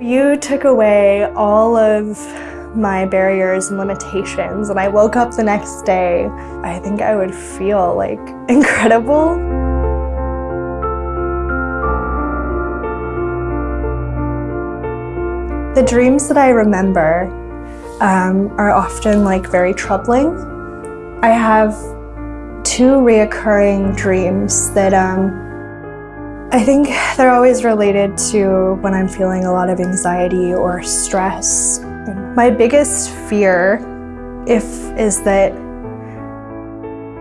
You took away all of my barriers and limitations and I woke up the next day, I think I would feel like incredible. The dreams that I remember um, are often like very troubling. I have two reoccurring dreams that um, I think they're always related to when I'm feeling a lot of anxiety or stress. My biggest fear if is that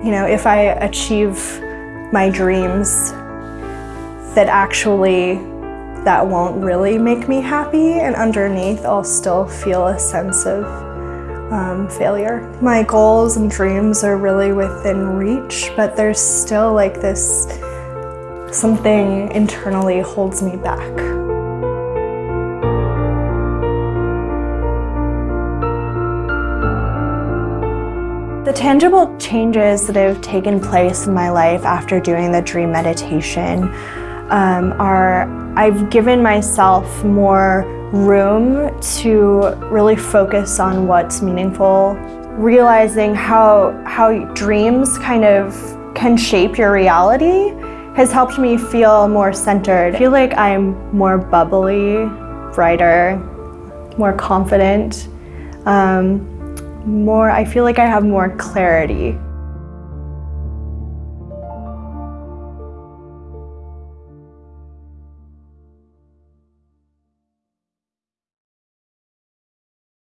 you know, if I achieve my dreams that actually that won't really make me happy and underneath I'll still feel a sense of um, failure. My goals and dreams are really within reach, but there's still like this something internally holds me back. The tangible changes that have taken place in my life after doing the dream meditation um, are I've given myself more room to really focus on what's meaningful, realizing how, how dreams kind of can shape your reality has helped me feel more centered. I feel like I'm more bubbly, brighter, more confident, um, more, I feel like I have more clarity.